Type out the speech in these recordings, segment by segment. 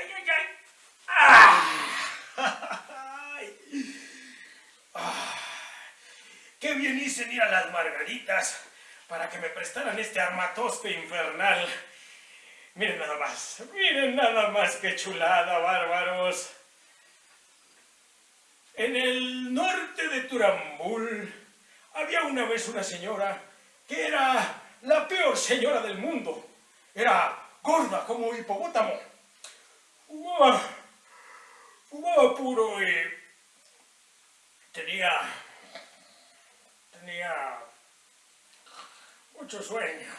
¡Ay, ay, ay! ¡Ah! ¡Ah! ¡Qué bien hice ir a las margaritas para que me prestaran este armatoste infernal! Miren nada más, miren nada más qué chulada, bárbaros. En el norte de Turambul había una vez una señora que era la peor señora del mundo. Era gorda como hipopótamo. Fumaba, fumaba puro y tenía, tenía mucho sueño.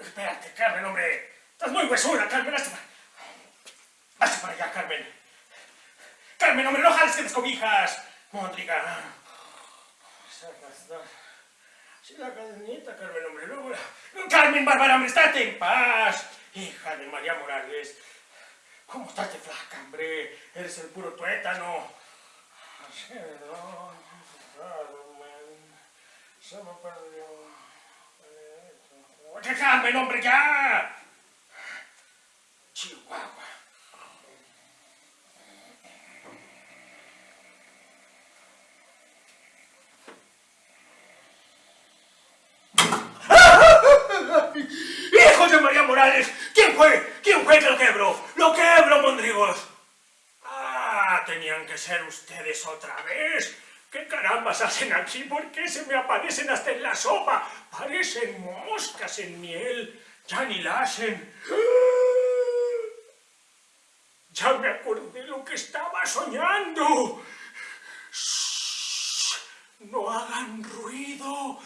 Espérate, Carmen, hombre. Estás muy huesura, Carmen. Hazte para... para allá, Carmen. Carmen, hombre, no jales que descobijas. Mondriga. Sí, la cadenita, Carmen, hombre. Luego... Carmen, Bárbara, hombre, estate en paz. Hija de María Morales. ¿Cómo estás de flaca, hombre? Eres el puro tuétano. Se me perdió. ¡Dejadme, hombre, ya! Chihuahua. ¡Hijos de María ¿Quién fue? ¿Quién fue que lo quebró? ¡Lo quebró, Mondrigos! ¡Ah! Tenían que ser ustedes otra vez. ¿Qué carambas hacen aquí? ¿Por qué se me aparecen hasta en la sopa? Parecen moscas en miel. Ya ni la. Ya me acordé lo que estaba soñando. no hagan ruido.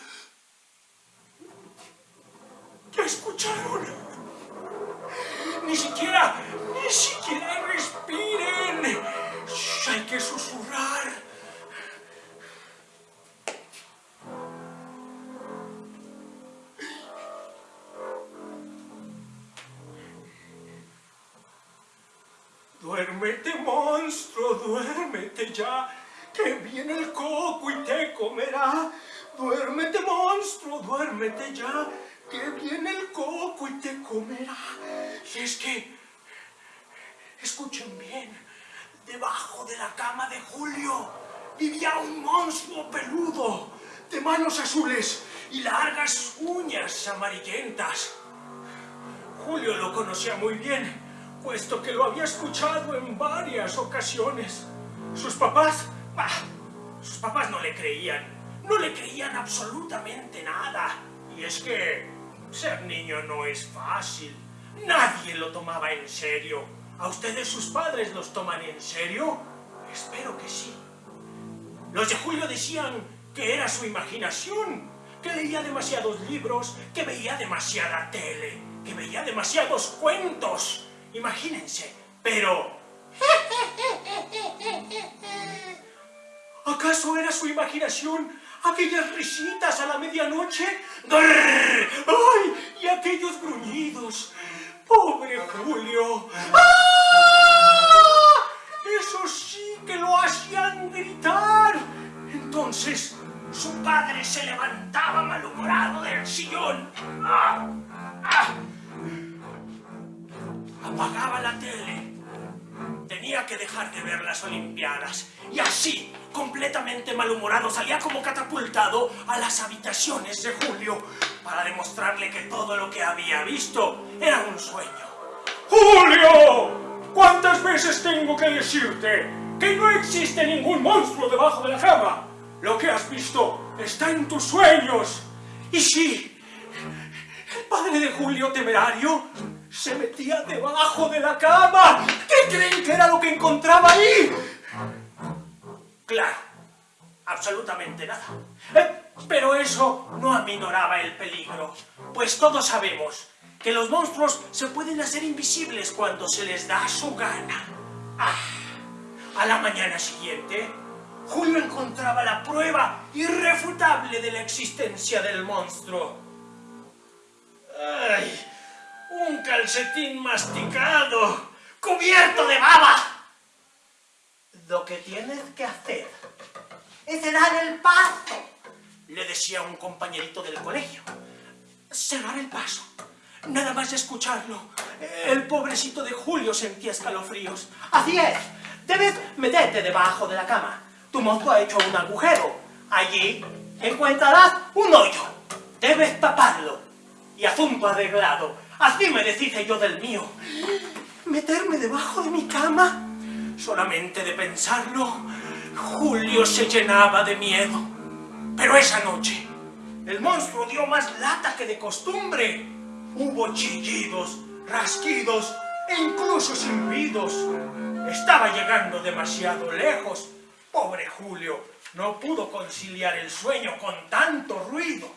¿Qué escucharon? Siquiera respiren. hay que susurrar. Duérmete, monstruo, duérmete ya, que viene el coco y te comerá. Duérmete, monstruo, duérmete ya, que viene el coco y te comerá. Y es que, escuchen bien, debajo de la cama de Julio vivía un monstruo peludo, de manos azules y largas uñas amarillentas. Julio lo conocía muy bien, puesto que lo había escuchado en varias ocasiones. Sus papás, bah, sus papás no le creían, no le creían absolutamente nada. Y es que ser niño no es fácil. Nadie lo tomaba en serio. ¿A ustedes sus padres los toman en serio? Espero que sí. Los de Julio decían que era su imaginación, que leía demasiados libros, que veía demasiada tele, que veía demasiados cuentos. Imagínense, pero... ¿Acaso era su imaginación aquellas risitas a la medianoche? ¡Ay! Y aquellos gruñidos. ¡Pobre Julio! ¡Ah! Eso sí que lo hacían gritar. Entonces, su padre se levantaba malhumorado del sillón. ¡Ah! ¡Ah! apagaba la tele. Tenía que dejar de ver las Olimpiadas. Y así, completamente malhumorado, salía como catapultado a las habitaciones de Julio para demostrarle que todo lo que había visto era un sueño. ¡Julio! ¿Cuántas veces tengo que decirte que no existe ningún monstruo debajo de la cama? Lo que has visto está en tus sueños. Y sí, el padre de Julio temerario se metía debajo de la cama. ¿Qué creen que era lo que encontraba ahí? Claro, absolutamente nada. Eh, pero eso no aminoraba el peligro, pues todos sabemos que los monstruos se pueden hacer invisibles cuando se les da su gana. Ah, a la mañana siguiente, Julio encontraba la prueba irrefutable de la existencia del monstruo. Un calcetín masticado, cubierto de baba. Lo que tienes que hacer es dar el paso, le decía un compañerito del colegio. Cerrar el paso. Nada más escucharlo, el pobrecito de Julio sentía escalofríos. Así es, debes meterte debajo de la cama. Tu monstruo ha hecho un agujero. Allí encontrarás un hoyo. Debes taparlo. Y asunto arreglado. Así me deshice yo del mío. ¿Meterme debajo de mi cama? Solamente de pensarlo, Julio se llenaba de miedo. Pero esa noche, el monstruo dio más lata que de costumbre. Hubo chillidos, rasquidos e incluso silbidos. Estaba llegando demasiado lejos. Pobre Julio, no pudo conciliar el sueño con tanto ruido.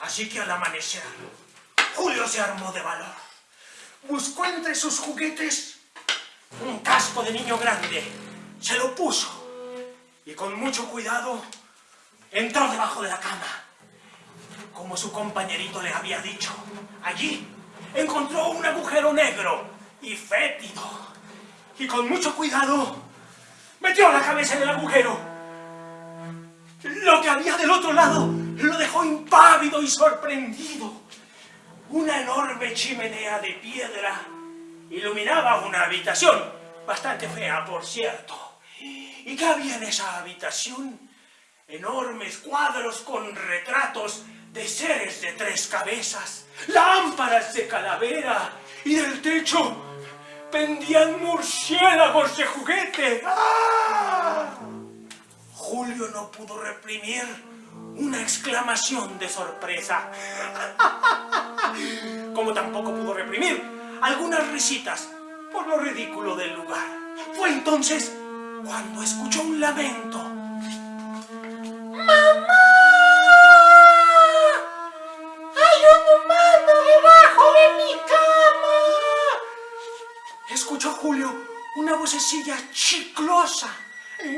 Así que al amanecer, Julio se armó de valor. Buscó entre sus juguetes un casco de niño grande. Se lo puso y con mucho cuidado entró debajo de la cama. Como su compañerito le había dicho, allí encontró un agujero negro y fétido. Y con mucho cuidado metió la cabeza en el agujero. Lo que había del otro lado lo dejó impávido y sorprendido. Una enorme chimenea de piedra iluminaba una habitación, bastante fea, por cierto. ¿Y qué había en esa habitación? Enormes cuadros con retratos de seres de tres cabezas, lámparas de calavera y del techo pendían murciélagos de juguete. ¡Ah! Julio no pudo reprimir una exclamación de sorpresa. Como tampoco pudo reprimir algunas risitas por lo ridículo del lugar. Fue entonces cuando escuchó un lamento. ¡Mamá! ¡Hay un humano debajo de mi cama! Escuchó Julio una vocecilla chiclosa.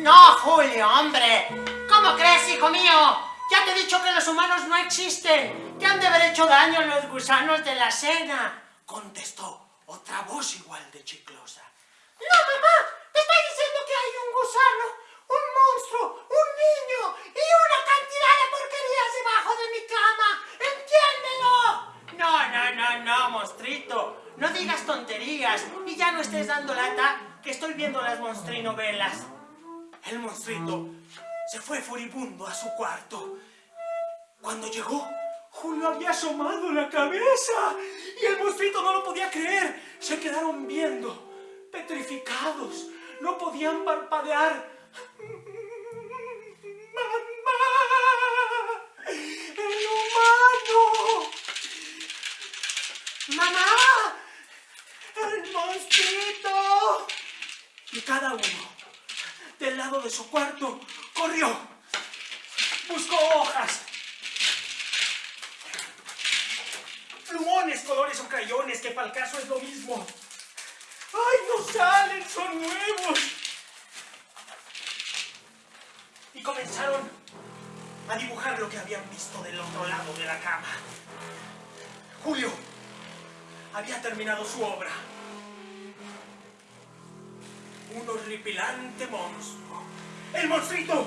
No, Julio, hombre. ¿Cómo crees, hijo mío? Ya te he dicho que los humanos no existen. Te han de haber hecho daño los gusanos de la cena. Contestó otra voz igual de chiclosa. No, mamá. Te estoy diciendo que hay un gusano, un monstruo, un niño y una cantidad de porquerías debajo de mi cama. ¡Entiéndelo! No, no, no, no, monstruito. No digas tonterías y ya no estés dando lata que estoy viendo las monstrinovelas. El monstruito se fue furibundo a su cuarto. Cuando llegó, Julio había asomado la cabeza y el monstruito no lo podía creer. Se quedaron viendo, petrificados, no podían parpadear. ¡Mamá! ¡El humano! ¡Mamá! ¡El monstruito! Y cada uno, del lado de su cuarto, corrió. Buscó hojas. Plumones, colores o crayones, que para el caso es lo mismo. ¡Ay, no salen! ¡Son nuevos! Y comenzaron a dibujar lo que habían visto del otro lado de la cama. Julio había terminado su obra. Un horripilante monstruo. ¡El monstruito!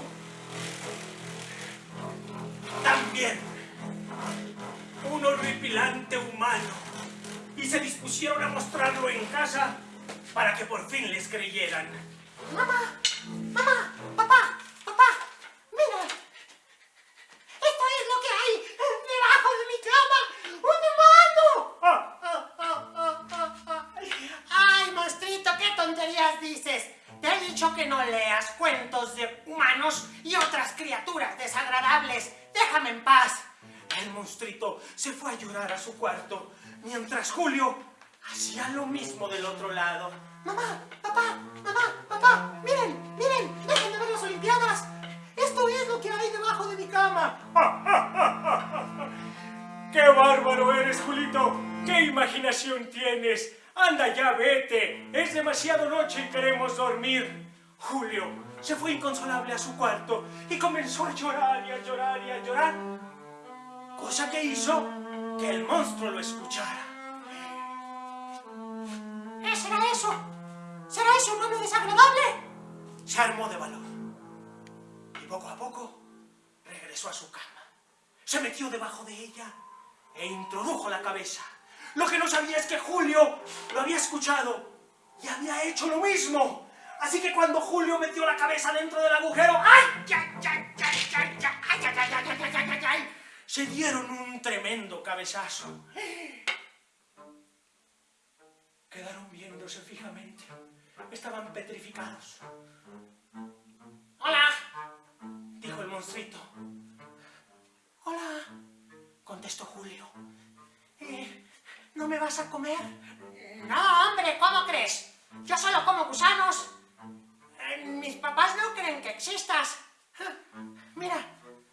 También. Un horripilante humano. Y se dispusieron a mostrarlo en casa para que por fin les creyeran. Mamá, mamá, papá, papá, mira. Esto es lo que hay debajo de mi cama. ¡Un humano! Ah, ah, ah, ah, ah, ah. Ay, monstruito, ¿qué tonterías dices? Te he dicho que no leas cuentos de humanos y otras criaturas desagradables. Déjame en paz. El monstruo monstruito se fue a llorar a su cuarto, mientras Julio hacía lo mismo del otro lado. Mamá, papá, mamá, papá, miren, miren, dejen de ver las Olimpiadas. Esto es lo que hay debajo de mi cama. ¡Qué bárbaro eres, Julito! ¡Qué imaginación tienes! ¡Anda ya, vete! Es demasiado noche y queremos dormir. Julio se fue inconsolable a su cuarto y comenzó a llorar y a llorar y a llorar. Cosa que hizo que el monstruo lo escuchara. ¿Qué será eso? ¿Será eso un hombre desagradable? Se armó de valor. Y poco a poco regresó a su cama. Se metió debajo de ella e introdujo la cabeza. Lo que no sabía es que Julio lo había escuchado y había hecho lo mismo. Así que cuando Julio metió la cabeza dentro del agujero, ¡ay! ¡Ay, ay, ay, ay, ay, ay, ay, ay, ay, ay, ay, ay! Se dieron un tremendo cabezazo. Quedaron viéndose fijamente. Estaban petrificados. Hola. Dijo el monstruito. Hola, contestó Julio. Eh, ¿No me vas a comer? No, hombre, ¿cómo crees? Yo solo como gusanos. Eh, mis papás no creen que existas. Mira,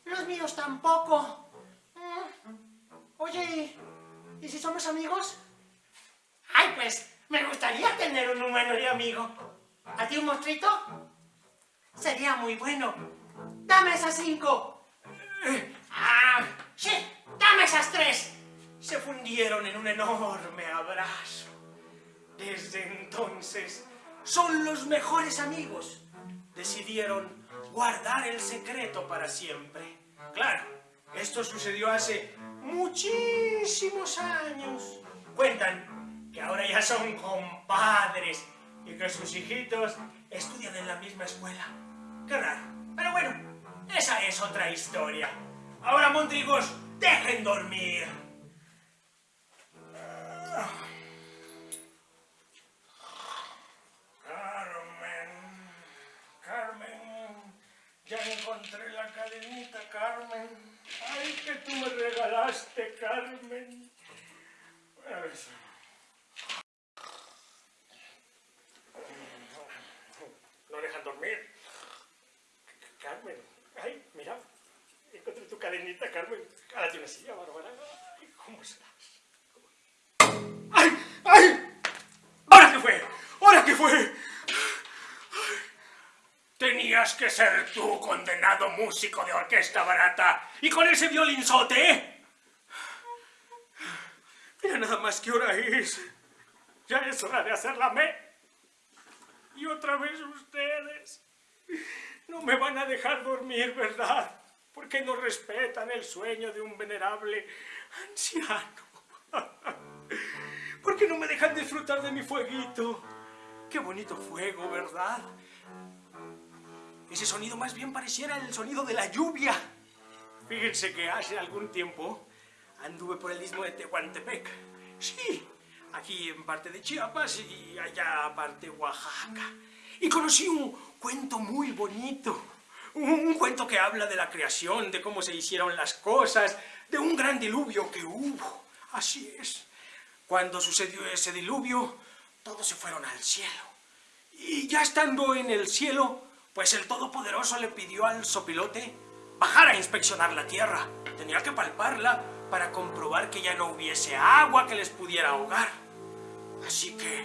los míos tampoco. Oye, ¿y si somos amigos? Ay, pues, me gustaría tener un humano de amigo. ¿A ti un monstruito? Sería muy bueno. Dame esas cinco. Ah, sí, dame esas tres. Se fundieron en un enorme abrazo. Desde entonces son los mejores amigos. Decidieron guardar el secreto para siempre. Claro, esto sucedió hace muchísimos años. Cuentan que ahora ya son compadres y que sus hijitos estudian en la misma escuela. Qué raro. Pero bueno, esa es otra historia. Ahora, Montrigos, dejen dormir. Carmen, Carmen, ya encontré la cadenita, Carmen. Ay, que tú me regalaste, Carmen. Eso. No dejan dormir. Carmen, ay, mira, encontré tu cadenita, Carmen. Cálate una silla, Bárbara. ¿cómo estás? ¡Ay! ¡Ay! ¿Ahora qué fue? ¿Ahora qué fue? Tenías que ser tú, condenado músico de orquesta barata. Y con ese violinzote. Mira nada más qué hora es. Ya es hora de hacer la me. Y otra vez ustedes. No me van a dejar dormir, ¿verdad? Porque no respetan el sueño de un venerable anciano. ¿Por qué no me dejan disfrutar de mi fueguito? Qué bonito fuego, ¿verdad? Ese sonido más bien pareciera el sonido de la lluvia. Fíjense que hace algún tiempo anduve por el istmo de Tehuantepec. Sí, aquí en parte de Chiapas y allá parte Oaxaca. Y conocí un cuento muy bonito. Un, un cuento que habla de la creación, de cómo se hicieron las cosas, de un gran diluvio que hubo. Así es. Cuando sucedió ese diluvio, todos se fueron al cielo. Y ya estando en el cielo, pues el Todopoderoso le pidió al sopilote bajar a inspeccionar la tierra. Tenía que palparla para comprobar que ya no hubiese agua que les pudiera ahogar. Así que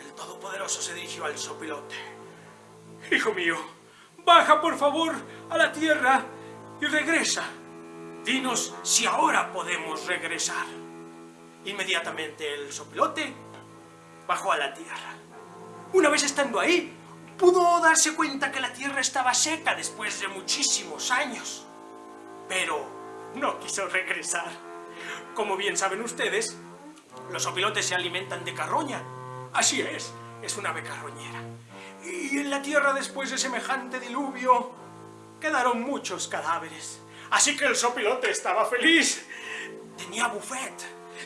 el Todopoderoso se dirigió al sopilote. Hijo mío, baja por favor a la tierra y regresa. Dinos si ahora podemos regresar. Inmediatamente el sopilote bajó a la tierra. Una vez estando ahí, pudo darse cuenta que la tierra estaba seca después de muchísimos años. Pero no quiso regresar. Como bien saben ustedes, los opilotes se alimentan de carroña. Así es, es una ave carroñera. Y en la tierra después de semejante diluvio quedaron muchos cadáveres. Así que el sopilote estaba feliz. Tenía buffet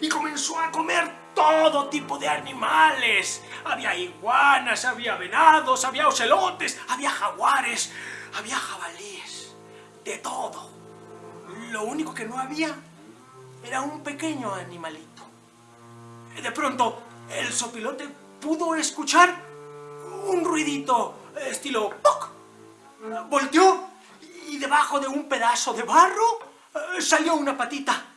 y comenzó a comer todo tipo de animales. Había iguanas, había venados, había ocelotes, había jaguares, había jabalíes, de todo. Lo único que no había era un pequeño animalito. De pronto, el sopilote pudo escuchar un ruidito estilo ¡poc! Volteó y debajo de un pedazo de barro eh, salió una patita.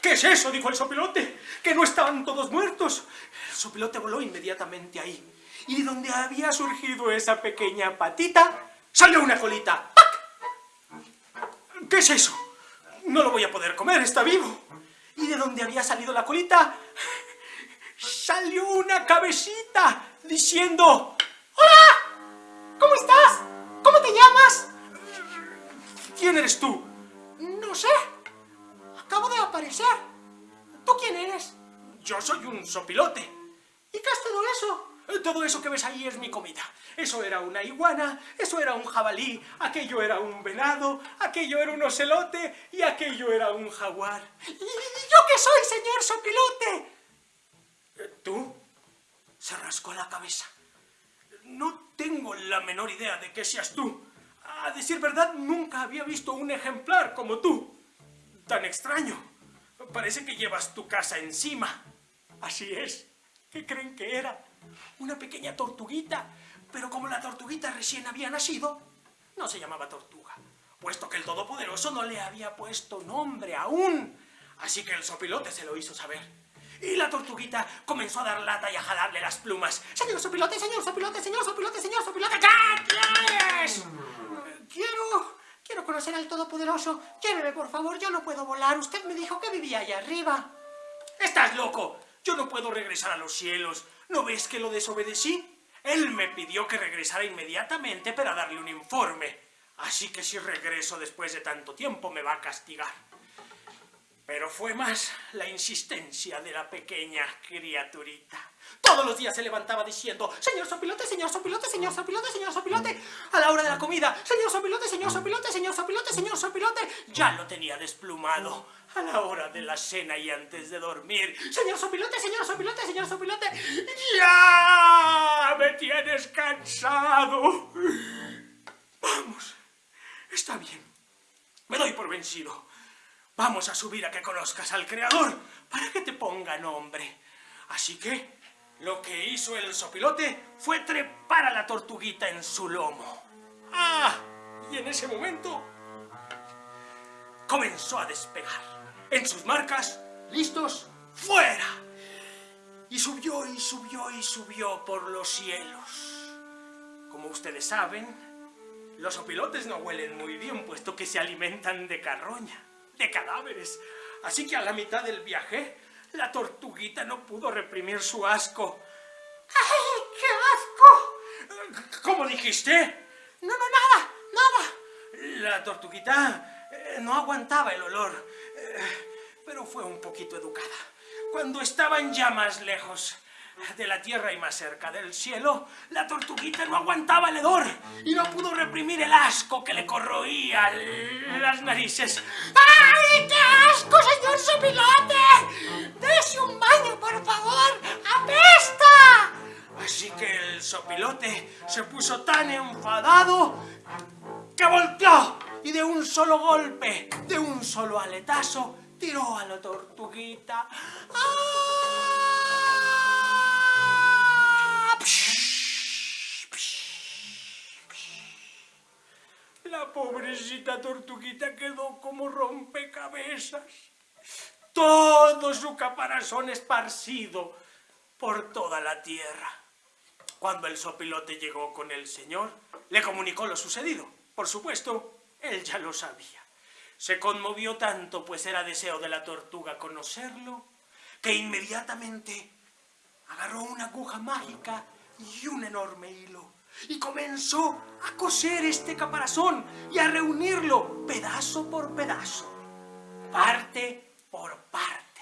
¿Qué es eso? dijo el sopilote. Que no estaban todos muertos. El sopilote voló inmediatamente ahí. Y de donde había surgido esa pequeña patita, salió una colita. ¿Qué es eso? No lo voy a poder comer, está vivo. Y de donde había salido la colita, salió una cabecita diciendo... ¡Hola! ¿Cómo estás? ¿Cómo te llamas? ¿Quién eres tú? No sé. Acabo de aparecer. ¿Tú quién eres? Yo soy un sopilote. ¿Y qué es todo eso? Todo eso que ves ahí es mi comida. Eso era una iguana, eso era un jabalí, aquello era un venado, aquello era un ocelote y aquello era un jaguar. ¿Y yo qué soy, señor sopilote? ¿Tú? Se rascó la cabeza. No tengo la menor idea de que seas tú. A decir verdad, nunca había visto un ejemplar como tú. Tan extraño. Parece que llevas tu casa encima. Así es. ¿Qué creen que era? Una pequeña tortuguita. Pero como la tortuguita recién había nacido, no se llamaba tortuga, puesto que el Todopoderoso no le había puesto nombre aún. Así que el sopilote se lo hizo saber. Y la tortuguita comenzó a dar lata y a jalarle las plumas. Señor sopilote, señor sopilote, señor sopilote, señor sopilote. ¡Ya tienes! Quiero... Quiero conocer al Todopoderoso. Lléveme, por favor, yo no puedo volar. Usted me dijo que vivía allá arriba. ¡Estás loco! Yo no puedo regresar a los cielos. ¿No ves que lo desobedecí? Él me pidió que regresara inmediatamente para darle un informe. Así que si regreso después de tanto tiempo me va a castigar. Pero fue más la insistencia de la pequeña criaturita. Todos los días se levantaba diciendo, señor sopilote, señor sopilote, señor sopilote, señor sopilote. A la hora de la comida, señor sopilote, señor sopilote, señor sopilote, señor sopilote. Ya lo tenía desplumado. A la hora de la cena y antes de dormir, señor sopilote, señor sopilote, señor sopilote. ¡Ya! Me tienes cansado. Vamos, está bien. Me doy por vencido. Vamos a subir a que conozcas al Creador para que te ponga nombre. Así que lo que hizo el sopilote fue trepar a la tortuguita en su lomo. ¡Ah! Y en ese momento comenzó a despegar. En sus marcas, listos, ¡fuera! Y subió y subió y subió por los cielos. Como ustedes saben, los opilotes no huelen muy bien, puesto que se alimentan de carroña, de cadáveres. Así que a la mitad del viaje, la tortuguita no pudo reprimir su asco. ¡Ay, qué asco! ¿Cómo dijiste? No, no, nada, nada. La tortuguita eh, no aguantaba el olor, eh, pero fue un poquito educada. Cuando estaban ya más lejos de la tierra y más cerca del cielo, la tortuguita no aguantaba el hedor y no pudo reprimir el asco que le corroía las narices. ¡Ay, qué asco, señor sopilote! ¡Dese un baño, por favor! ¡Apesta! Así que el sopilote se puso tan enfadado que volteó y de un solo golpe, de un solo aletazo, tiró a la tortuguita. ¡Ah! La pobrecita tortuguita quedó como rompecabezas. Todo su caparazón esparcido por toda la tierra. Cuando el sopilote llegó con el señor, le comunicó lo sucedido. Por supuesto, él ya lo sabía. Se conmovió tanto, pues era deseo de la tortuga conocerlo, que inmediatamente agarró una aguja mágica y un enorme hilo y comenzó a coser este caparazón y a reunirlo pedazo por pedazo, parte por parte.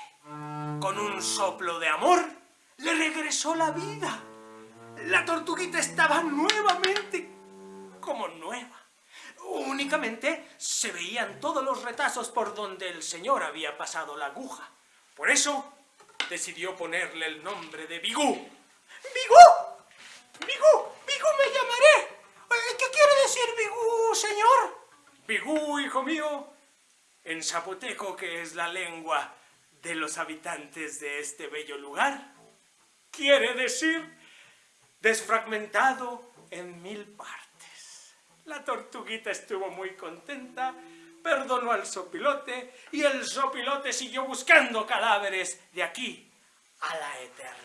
Con un soplo de amor le regresó la vida. La tortuguita estaba nuevamente como nueva. Únicamente se veían todos los retazos por donde el señor había pasado la aguja. Por eso decidió ponerle el nombre de Bigú. ¡Bigú! ¡Bigú! ¡Bigú me llamaré! ¿Qué quiere decir Bigú, señor? Bigú, hijo mío, en zapoteco, que es la lengua de los habitantes de este bello lugar, quiere decir desfragmentado en mil partes. La tortuguita estuvo muy contenta, perdonó al sopilote y el sopilote siguió buscando cadáveres de aquí a la eternidad.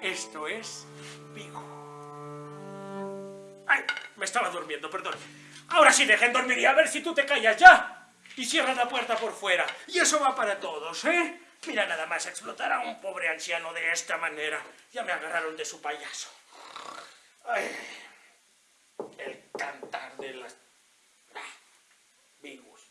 Esto es Vigo. Me estaba durmiendo, perdón. Ahora sí dejen dormir y a ver si tú te callas ya. Y cierra la puerta por fuera. Y eso va para todos, ¿eh? Mira nada más explotar a un pobre anciano de esta manera. Ya me agarraron de su payaso. Ay, el cantar de las... Ah, Vigus.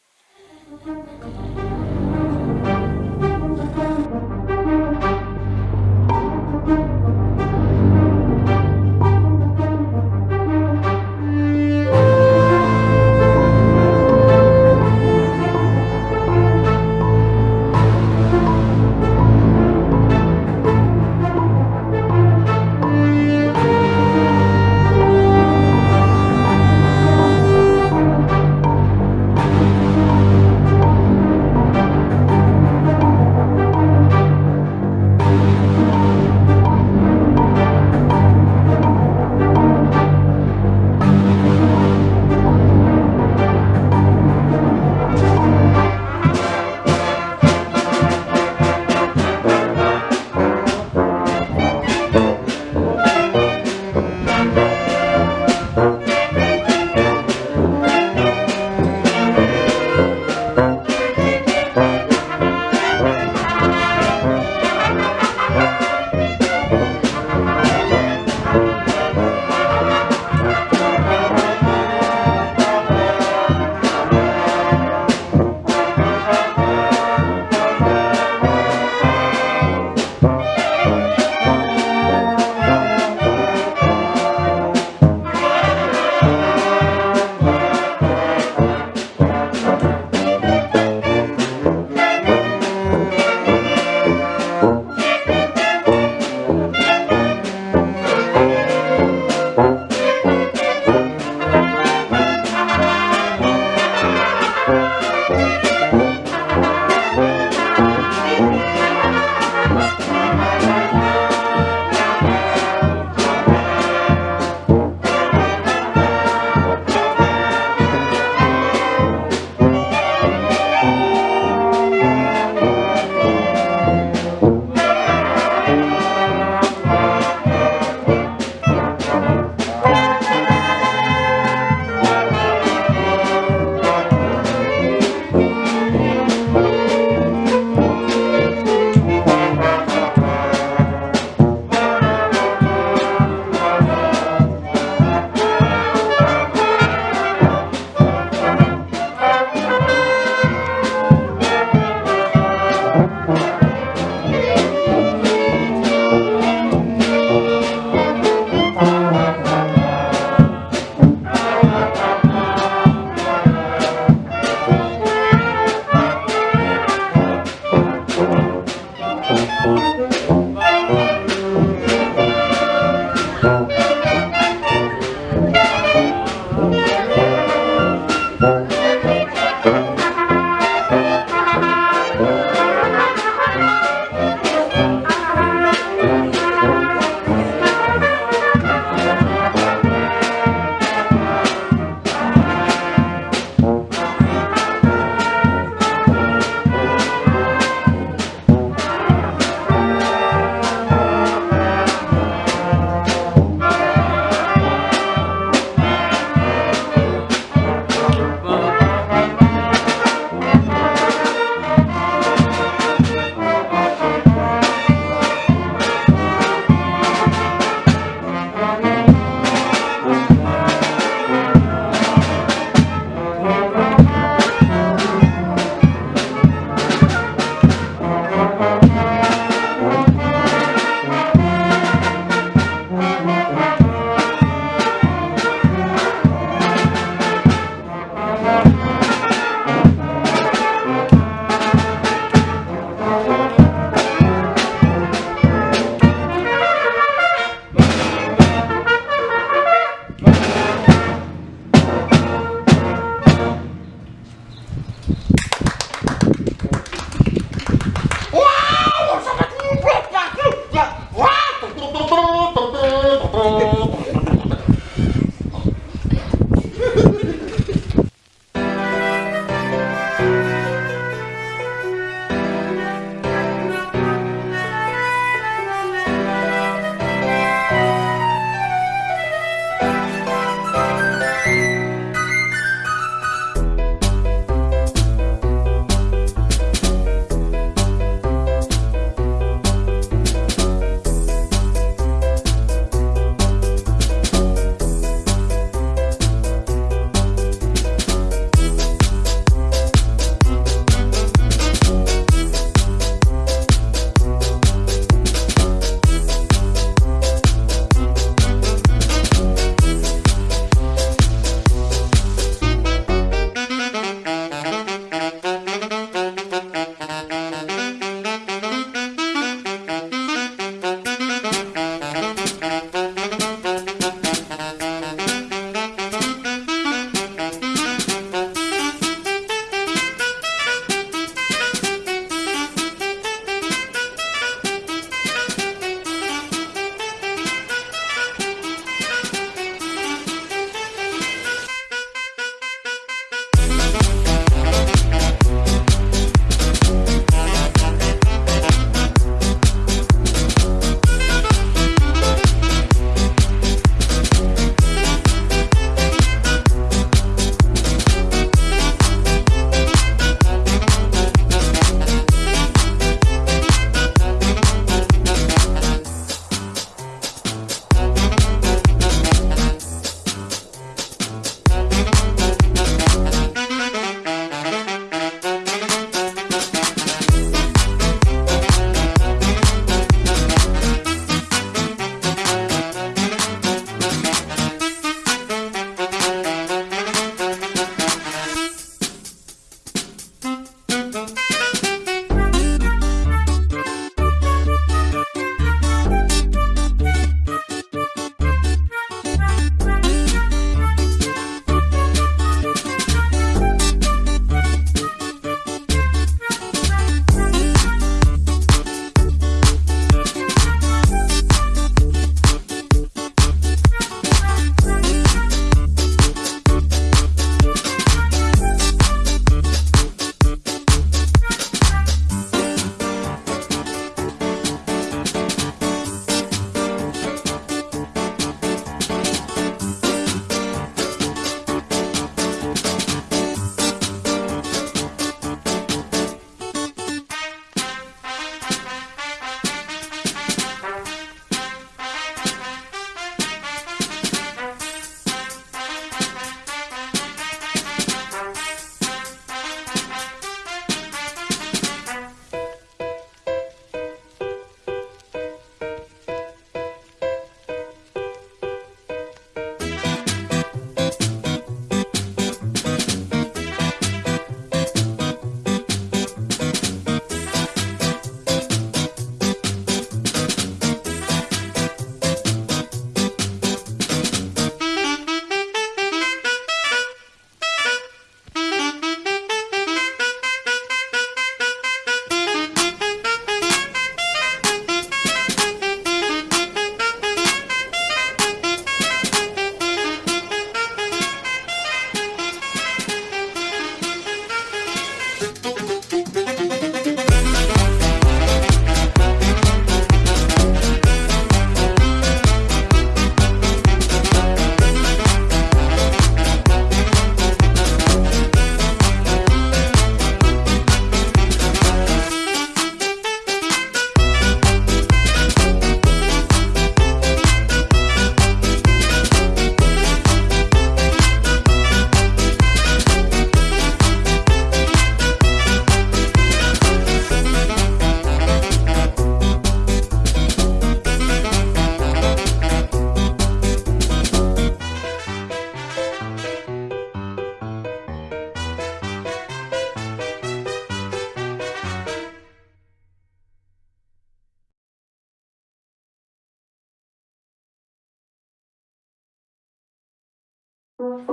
Thank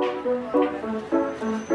you.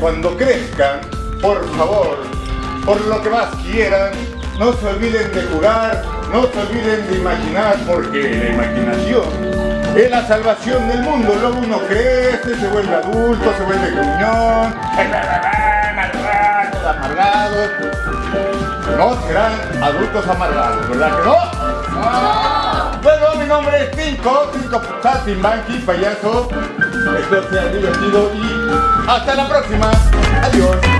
Cuando crezcan, por favor, por lo que más quieran, no se olviden de jugar, no se olviden de imaginar, porque la imaginación es la salvación del mundo. Luego uno crece, se vuelve adulto, se vuelve gruñón, amargados. No serán adultos amargados, ¿verdad que no? Bueno, mi nombre es Cinco, Cinco Saltimbanqui, payaso. Espero que sea divertido y hasta la próxima. Adiós.